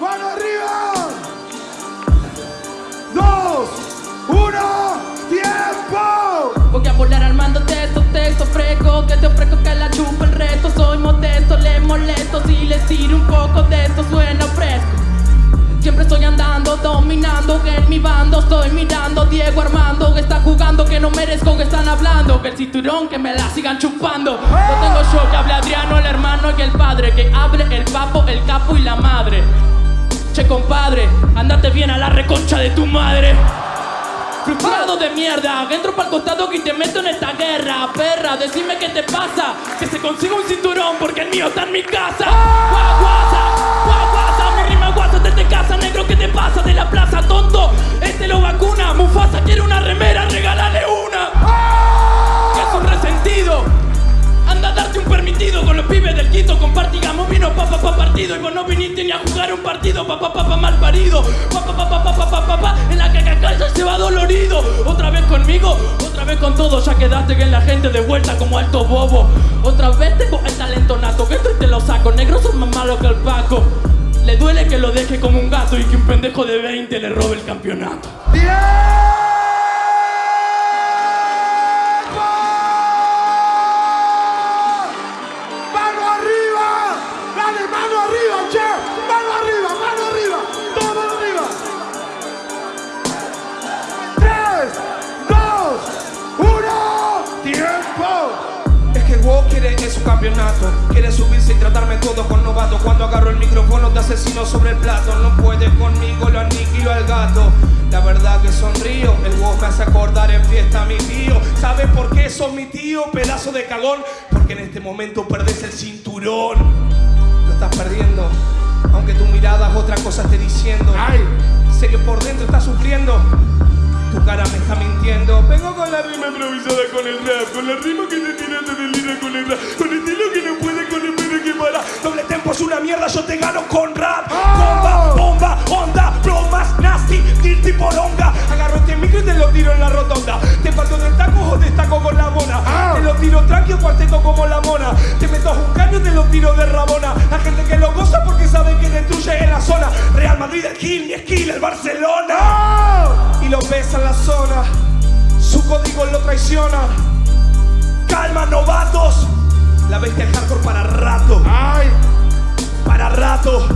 ¡Mano arriba! ¡Dos! ¡Uno! ¡Tiempo! Voy a volar armándote estos textos frescos Que te ofrezco que la chupa el resto Soy modesto, le molesto Si les tiro un poco de esto suena fresco Siempre estoy andando, dominando Que en mi bando estoy mirando Diego Armando que está jugando Que no merezco que están hablando Que el cinturón que me la sigan chupando No tengo show que hable Adriano, el hermano y el padre Que hable el papo, el capo y la madre Che compadre, andate bien a la reconcha de tu madre. Frustrado de mierda, entro pa'l costado que te meto en esta guerra Perra, decime qué te pasa. Que se consiga un cinturón porque el mío está en mi casa. Guaguasa, y vos no viniste ni a jugar un partido, papá, papá, pa, mal parido. Papá, papá, papá, papá, papá, en la cacacalla se va dolorido. Otra vez conmigo, otra vez con todo, ya quedaste en la gente de vuelta como alto bobo. Otra vez tengo el talento nato, que esto y te lo saco. Negros son más malos que el Paco. Le duele que lo deje como un gato y que un pendejo de 20 le robe el campeonato. ¡Bien! Quiere en su campeonato. Quiere subirse y tratarme todo con novato. Cuando agarro el micrófono te asesino sobre el plato No puede conmigo, lo aniquilo al gato. La verdad que sonrío El WoW me hace acordar en fiesta a mi tío. ¿Sabes por qué sos mi tío, pedazo de cagón? Porque en este momento perdés el cinturón. Lo estás perdiendo Aunque tu mirada es otra cosa esté diciendo. Ay. Sé que por dentro estás sufriendo cara me está mintiendo. Vengo con la rima improvisada con el rap, con la rima que te tiraste del lira con el rap, con el estilo que no puede con el pedo que para. Doble tempo es una mierda, yo te gano con rap. Bomba, bomba, onda, bromas, nasty, dirty poronga. Agarro este micro y te lo tiro en la rotonda. Te parto del taco o te estaco con la mona. Te lo tiro tranquilo, cuarteto como la mona. Te meto a un caño y te lo tiro de rabona. Calma, novatos. La bestia hardcore para rato. ¡Ay! Para rato.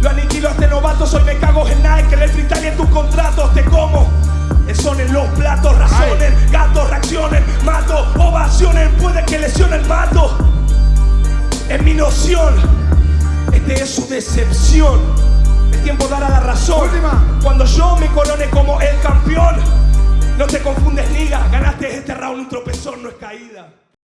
Lo aniquilo a este novato. Soy me cago en Nike. El freestyle en tus contratos. Te como. Son en los platos. Razonen. Gatos reaccionen. Mato. Ovacionen. Puede que lesionen. Mato. En mi noción. Este es su decepción. Es tiempo de dar a la razón. Última. Cuando yo me corone como no es caída.